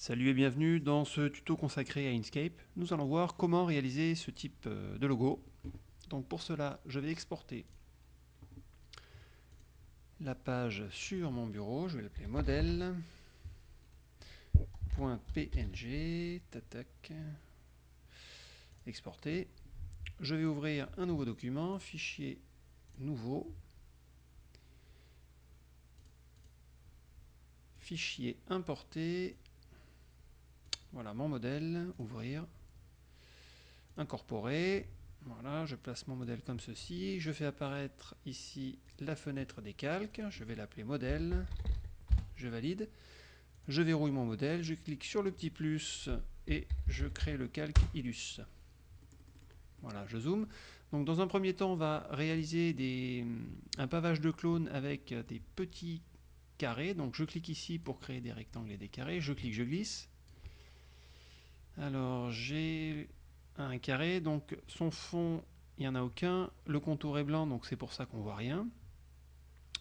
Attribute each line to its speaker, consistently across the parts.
Speaker 1: Salut et bienvenue dans ce tuto consacré à Inkscape. Nous allons voir comment réaliser ce type euh, de logo. Donc pour cela, je vais exporter la page sur mon bureau. Je vais l'appeler modèle. .png, tatac, exporter. Je vais ouvrir un nouveau document, fichier nouveau, fichier importé, voilà mon modèle, ouvrir, incorporer. Voilà, je place mon modèle comme ceci. Je fais apparaître ici la fenêtre des calques. Je vais l'appeler modèle. Je valide. Je verrouille mon modèle. Je clique sur le petit plus et je crée le calque Illus. Voilà, je zoome. Donc dans un premier temps, on va réaliser un pavage de clone avec des petits carrés. Donc je clique ici pour créer des rectangles et des carrés. Je clique, je glisse. Alors, j'ai un carré, donc son fond, il n'y en a aucun. Le contour est blanc, donc c'est pour ça qu'on voit rien.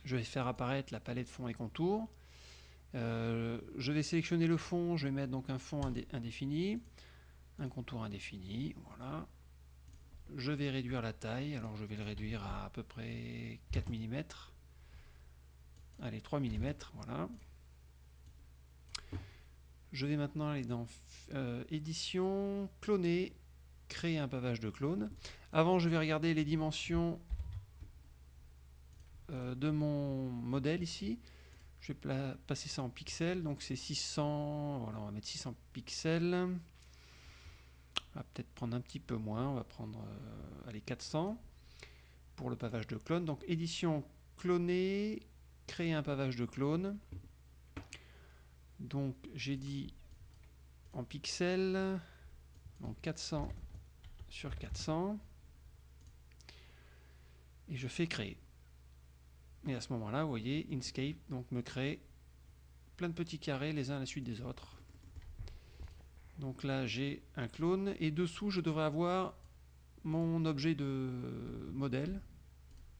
Speaker 1: Je vais faire apparaître la palette fond et contour. Euh, je vais sélectionner le fond, je vais mettre donc un fond indéfini, un contour indéfini, voilà. Je vais réduire la taille, alors je vais le réduire à à peu près 4 mm. Allez, 3 mm, voilà. Je vais maintenant aller dans euh, édition, cloner, créer un pavage de clone. Avant, je vais regarder les dimensions euh, de mon modèle ici. Je vais passer ça en pixels, donc c'est 600, voilà, on va mettre 600 pixels. On va peut-être prendre un petit peu moins, on va prendre euh, allez, 400 pour le pavage de clone. Donc édition, cloner, créer un pavage de clone. Donc j'ai dit en pixels, donc 400 sur 400, et je fais créer. Et à ce moment-là, vous voyez, Inkscape donc, me crée plein de petits carrés les uns à la suite des autres. Donc là, j'ai un clone, et dessous, je devrais avoir mon objet de modèle.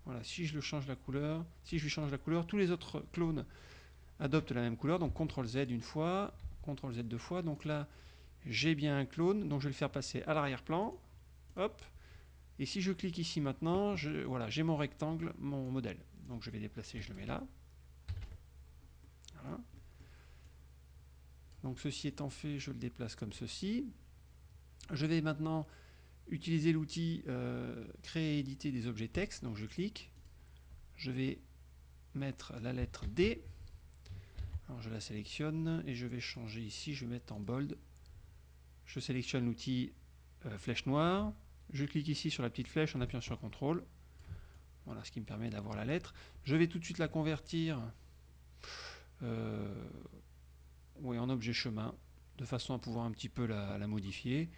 Speaker 1: Voilà, si je le change la couleur, si je lui change la couleur, tous les autres clones adopte la même couleur, donc CTRL Z une fois, CTRL Z deux fois, donc là j'ai bien un clone, donc je vais le faire passer à l'arrière-plan, hop, et si je clique ici maintenant, je, voilà, j'ai mon rectangle, mon modèle, donc je vais déplacer, je le mets là, voilà. Donc ceci étant fait, je le déplace comme ceci. Je vais maintenant utiliser l'outil euh, créer et éditer des objets texte. Donc je clique. Je vais mettre la lettre D. Alors je la sélectionne et je vais changer ici, je vais mettre en bold. Je sélectionne l'outil euh, flèche noire. Je clique ici sur la petite flèche en appuyant sur CTRL. Voilà ce qui me permet d'avoir la lettre. Je vais tout de suite la convertir euh, en objet chemin, de façon à pouvoir un petit peu la, la modifier.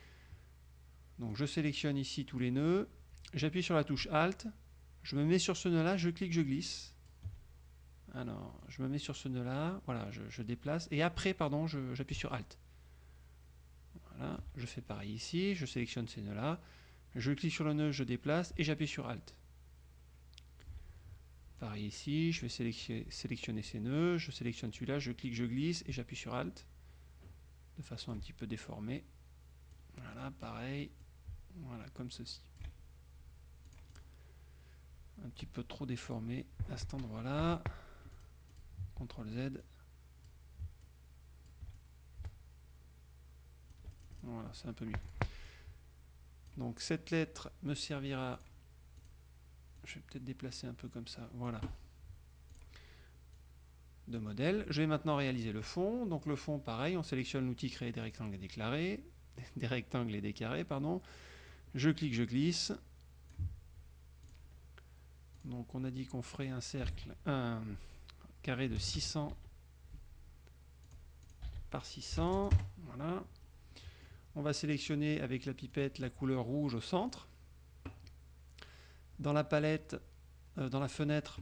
Speaker 1: Donc je sélectionne ici tous les nœuds, j'appuie sur la touche Alt, je me mets sur ce nœud là, je clique, je glisse. Alors, je me mets sur ce nœud-là, voilà, je, déplace, et après, pardon, j'appuie sur Alt. Voilà, je fais pareil ici, je sélectionne ces nœuds-là, je clique sur le nœud, je déplace, et j'appuie sur Alt. Pareil ici, je vais sélectionner, ces nœuds, je sélectionne celui-là, je clique, je glisse, et j'appuie sur Alt, de façon un petit peu déformée. Voilà, pareil, voilà, comme ceci un petit peu trop déformé à cet endroit là CTRL Z. Voilà, c'est un peu mieux. Donc cette lettre me servira, je vais peut-être déplacer un peu comme ça, voilà, de modèle. Je vais maintenant réaliser le fond. Donc le fond, pareil, on sélectionne l'outil créer des rectangles et déclarer, des rectangles et des carrés, pardon. Je clique, je glisse. Donc on a dit qu'on ferait un cercle, un, carré de 600 par 600. Voilà. On va sélectionner avec la pipette la couleur rouge au centre. Dans la palette, euh, dans la fenêtre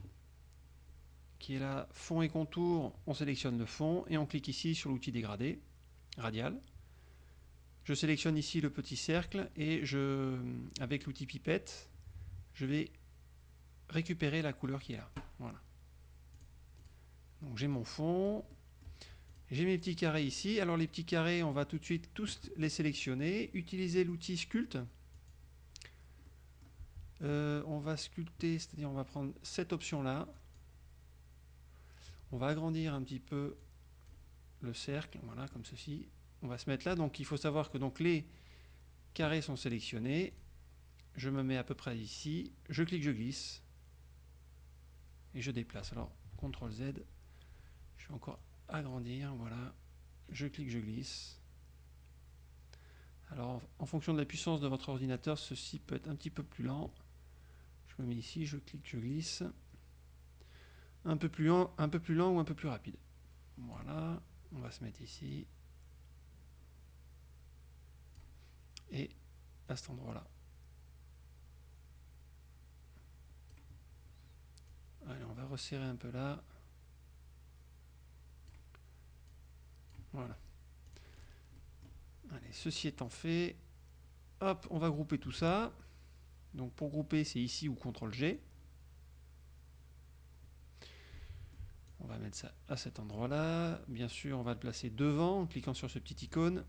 Speaker 1: qui est là, fond et contour, on sélectionne le fond et on clique ici sur l'outil dégradé, radial. Je sélectionne ici le petit cercle et je, avec l'outil pipette, je vais récupérer la couleur qui est là. Voilà. Donc j'ai mon fond. J'ai mes petits carrés ici. Alors les petits carrés, on va tout de suite tous les sélectionner. Utiliser l'outil sculpt. Euh, on va sculpter, c'est-à-dire on va prendre cette option-là. On va agrandir un petit peu le cercle, voilà, comme ceci. On va se mettre là. Donc il faut savoir que donc les carrés sont sélectionnés. Je me mets à peu près ici. Je clique, je glisse. Et je déplace. Alors, CTRL Z. Je vais encore agrandir, voilà. Je clique, je glisse. Alors, en fonction de la puissance de votre ordinateur, ceci peut être un petit peu plus lent. Je me mets ici, je clique, je glisse. Un peu plus lent, un peu plus lent ou un peu plus rapide. Voilà, on va se mettre ici. Et à cet endroit-là. Allez, on va resserrer un peu là. Voilà. Allez, ceci étant fait, hop, on va grouper tout ça. Donc pour grouper, c'est ici ou CTRL G. On va mettre ça à cet endroit-là. Bien sûr, on va le placer devant en cliquant sur ce petit icône.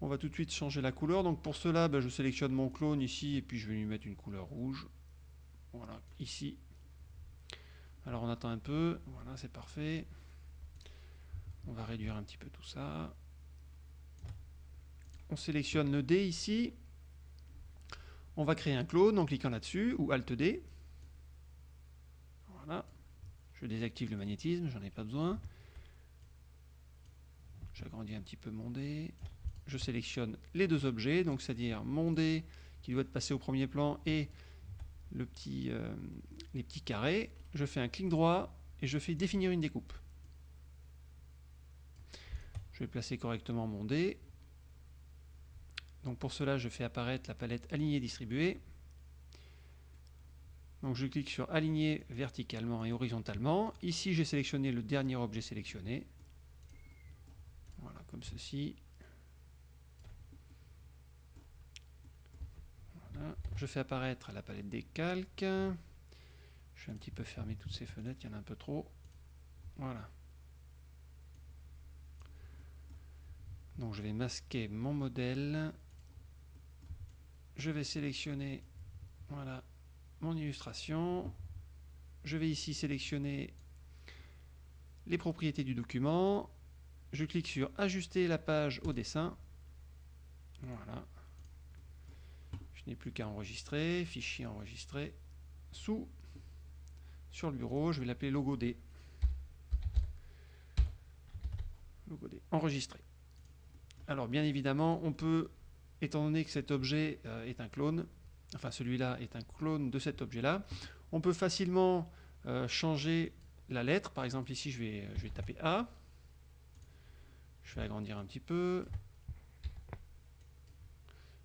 Speaker 1: On va tout de suite changer la couleur. Donc pour cela, ben, je sélectionne mon clone ici et puis je vais lui mettre une couleur rouge. Voilà, ici. Alors on attend un peu. Voilà, c'est parfait. On va réduire un petit peu tout ça. On sélectionne le D ici. On va créer un clone en cliquant là-dessus, ou Alt D. Voilà. Je désactive le magnétisme, j'en ai pas besoin. J'agrandis un petit peu mon D. Je sélectionne les deux objets, donc c'est-à-dire mon D qui doit être passé au premier plan et euh, les petits carrés. Je fais un clic droit et je fais définir une découpe. Je vais placer correctement mon dé. Donc pour cela, je fais apparaître la palette aligner distribuer. Donc je clique sur aligner verticalement et horizontalement. Ici, j'ai sélectionné le dernier objet sélectionné. Voilà, comme ceci. Je fais apparaître la palette des calques. Je vais un petit peu fermer toutes ces fenêtres, il y en a un peu trop. Voilà. Donc je vais masquer mon modèle. Je vais sélectionner voilà, mon illustration. Je vais ici sélectionner les propriétés du document. Je clique sur ajuster la page au dessin. Voilà. Je n'ai plus qu'à enregistrer. Fichier enregistré. Sous. Sur le bureau, je vais l'appeler logo D. Logo D. Enregistré. Alors bien évidemment, on peut, étant donné que cet objet euh, est un clone, enfin celui-là est un clone de cet objet-là, on peut facilement euh, changer la lettre. Par exemple ici, je vais, taper A. Je vais agrandir un petit peu.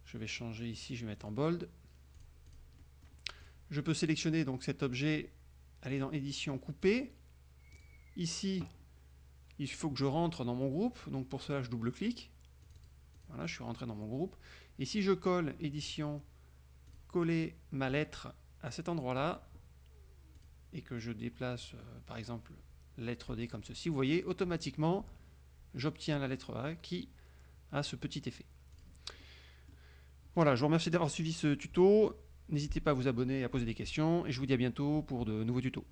Speaker 1: Je vais changer ici, je vais mettre en bold. Je peux sélectionner donc cet objet, aller dans édition coupée. Ici, il faut que je rentre dans mon groupe, donc pour cela je double-clique. Voilà, je suis rentré dans mon groupe. Et si je colle édition, coller ma lettre à cet endroit-là, et que je déplace, euh, par exemple, lettre D comme ceci, vous voyez, automatiquement, j'obtiens la lettre A qui a ce petit effet. Voilà, je vous remercie d'avoir suivi ce tuto. N'hésitez pas à vous abonner et à poser des questions, et je vous dis à bientôt pour de nouveaux tutos.